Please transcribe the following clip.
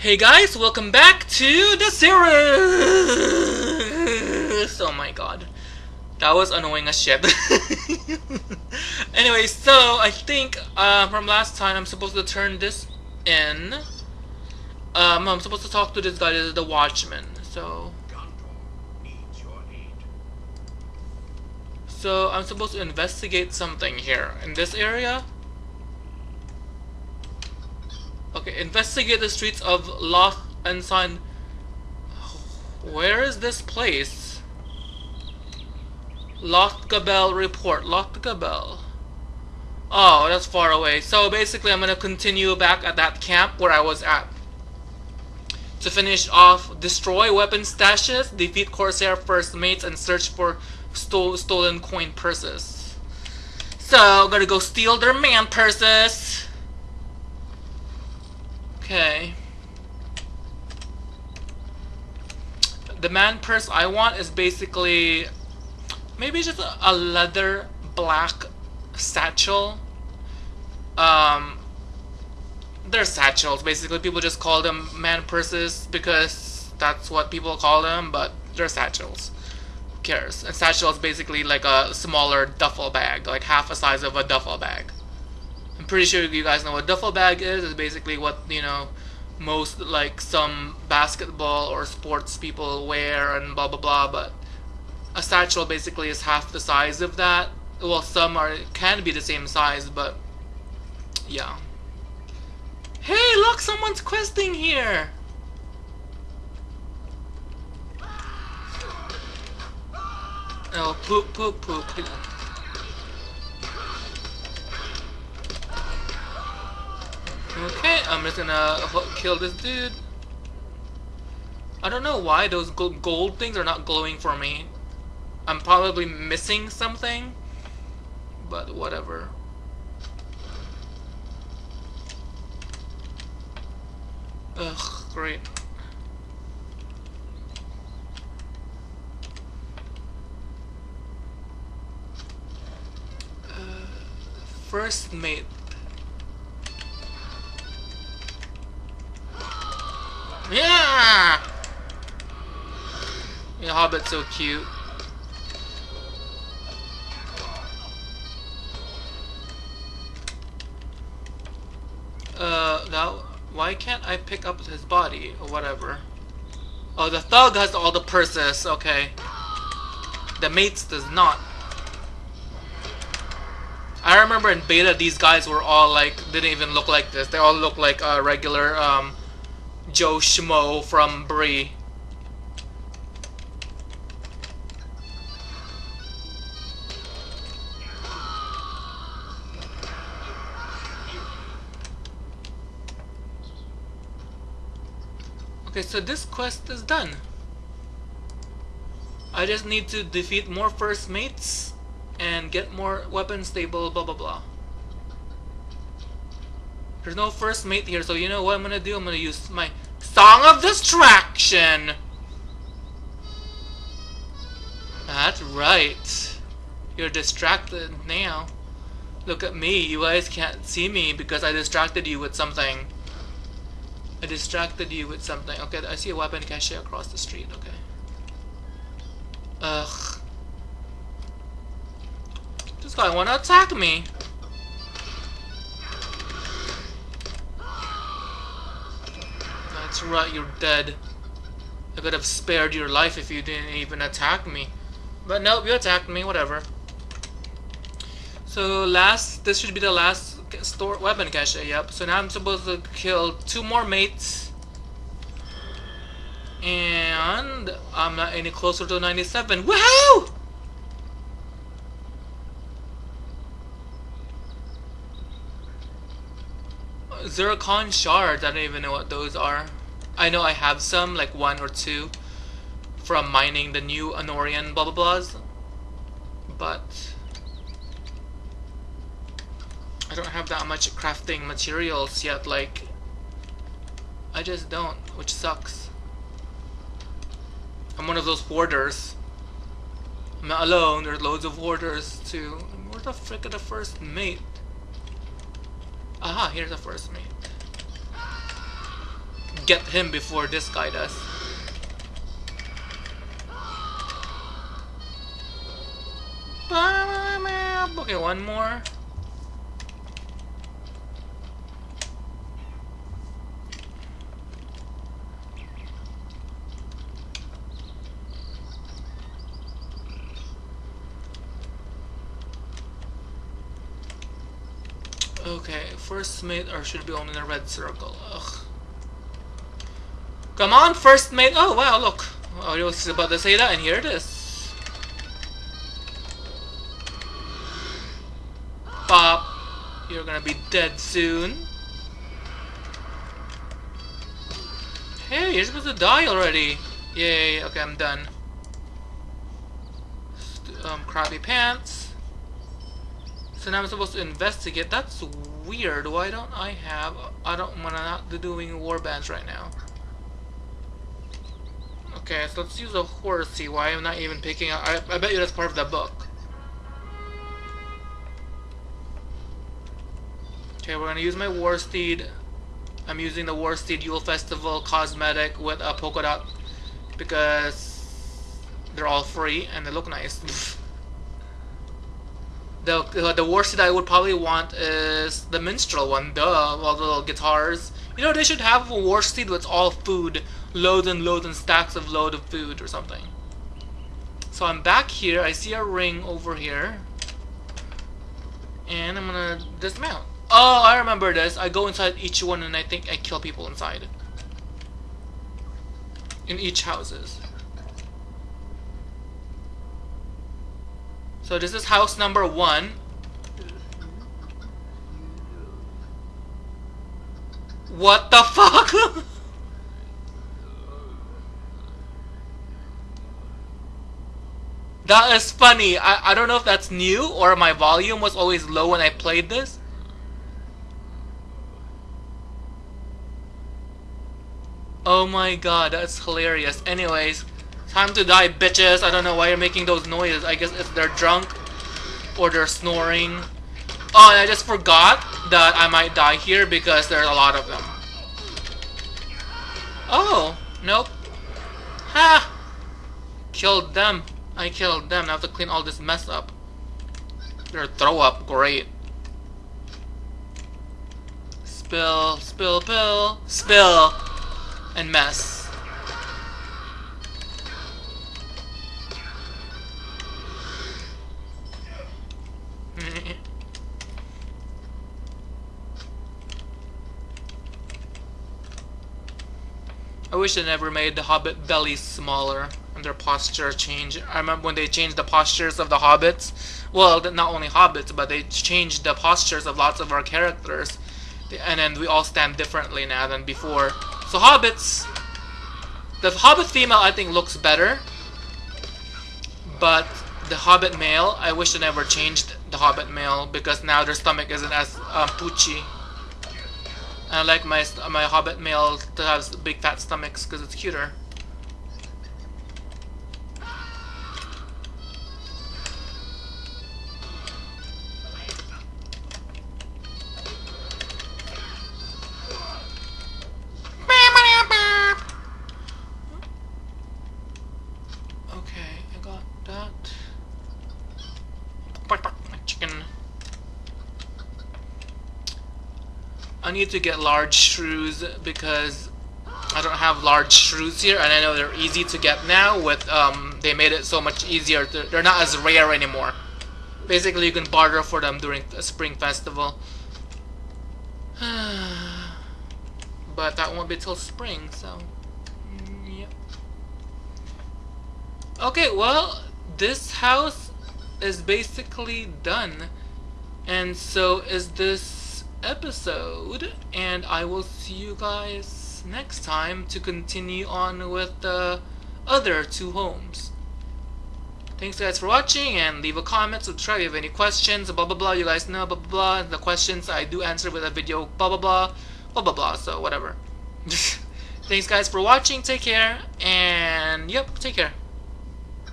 Hey guys, welcome back to the series! Oh my god. That was annoying as shit. anyway, so I think uh, from last time I'm supposed to turn this in. Um, I'm supposed to talk to this guy, this is the watchman. So, so I'm supposed to investigate something here in this area. Okay, investigate the streets of Lost Ensign. Where is this place? Lost Gabel report. Lost Gabel. Oh, that's far away. So basically, I'm gonna continue back at that camp where I was at. To finish off, destroy weapon stashes, defeat Corsair first mates, and search for stole, stolen coin purses. So, gotta go steal their man purses. Okay. The man purse I want is basically maybe just a, leather black satchel. Um, they're satchels. Basically, people just call them man purses because that's what people call them, but they're satchels. Who cares? A satchel is basically like a smaller duffel bag, like half the size of a duffel bag pretty sure you guys know what a duffel bag is. It's basically what, you know, most, like, some basketball or sports people wear and blah blah blah, but a satchel basically is half the size of that. Well, some are can be the same size, but yeah. Hey, look, someone's questing here! Oh, poop, poop, poop. Okay, I'm just gonna kill this dude. I don't know why those gold things are not glowing for me. I'm probably missing something, but whatever. Ugh, great. Uh, first mate Hobbit's so cute. Uh, now, why can't I pick up his body or whatever? Oh, the thug has all the purses, okay. The mates does not. I remember in beta these guys were all like, didn't even look like this. They all look like a uh, regular um, Joe Schmo from Bree. Okay, so this quest is done. I just need to defeat more first mates and get more weapons stable, blah blah blah. There's no first mate here, so you know what I'm gonna do? I'm gonna use my Song of Distraction! That's right. You're distracted now. Look at me, you guys can't see me because I distracted you with something. I distracted you with something. Okay, I see a weapon cache across the street, okay. Ugh. This guy wanna attack me. That's right, you're dead. I could have spared your life if you didn't even attack me. But nope, you attacked me, whatever. So last, this should be the last store weapon cache, yep. So now I'm supposed to kill two more mates. And I'm not any closer to 97. Woohoo! Zircon shards, I don't even know what those are. I know I have some, like one or two, from mining the new Anórien blah blah blahs, but I don't have that much crafting materials yet, like, I just don't, which sucks. I'm one of those hoarders. I'm not alone, there's loads of hoarders too. Where the frick are the first mate? Aha, here's the first mate. get him before this guy does. Okay, one more. Okay, first mate or should be only in a red circle. Ugh. Come on, first mate! Oh wow, look! I was about to say that and here it is. Pop! You're gonna be dead soon. Hey, you're supposed to die already! Yay, okay, I'm done. Um, crappy pants. So now I'm supposed to investigate. That's weird. Why don't I have... I don't want to not be doing warbands right now. Okay, so let's use a horsey. Why I'm not even picking. I, I bet you that's part of the book. Okay, we're gonna use my war steed. I'm using the war steed Yule Festival cosmetic with a polka dot because they're all free and they look nice. The, uh, the worst that I would probably want is the minstrel one, duh, all the little guitars. You know, they should have a war steed with all food, loads and loads and stacks of load of food or something. So I'm back here, I see a ring over here. And I'm gonna dismount. Oh, I remember this. I go inside each one and I think I kill people inside. In each houses. So this is house number one. What the fuck? that is funny. I, I don't know if that's new or my volume was always low when I played this. Oh my god, that's hilarious. Anyways, Time to die, bitches. I don't know why you're making those noises. I guess if they're drunk or they're snoring. Oh, and I just forgot that I might die here because there's a lot of them. Oh, nope. Ha! Killed them. I killed them. Now I have to clean all this mess up. Their throw up, great. Spill, spill, pill, spill, and mess. I wish they never made the Hobbit bellies smaller and their posture change. I remember when they changed the postures of the Hobbits. Well, not only Hobbits, but they changed the postures of lots of our characters. And then we all stand differently now than before. So Hobbits... The Hobbit female, I think, looks better. But the Hobbit male, I wish they never changed the Hobbit male because now their stomach isn't as uh, poochy. I like my my Hobbit male to have big fat stomachs because it's cuter. I need to get large shrews because I don't have large shrews here and I know they're easy to get now with um, they made it so much easier they're not as rare anymore. Basically you can barter for them during a spring festival. But that won't be till spring so yep. Okay well this house is basically done and so is this episode and I will see you guys next time to continue on with the other two homes. Thanks guys for watching and leave a comment, subscribe if you have any questions, blah blah blah, you guys know, blah blah blah, the questions I do answer with a video, blah blah blah, blah blah blah, so whatever. Thanks guys for watching, take care, and yep, take care.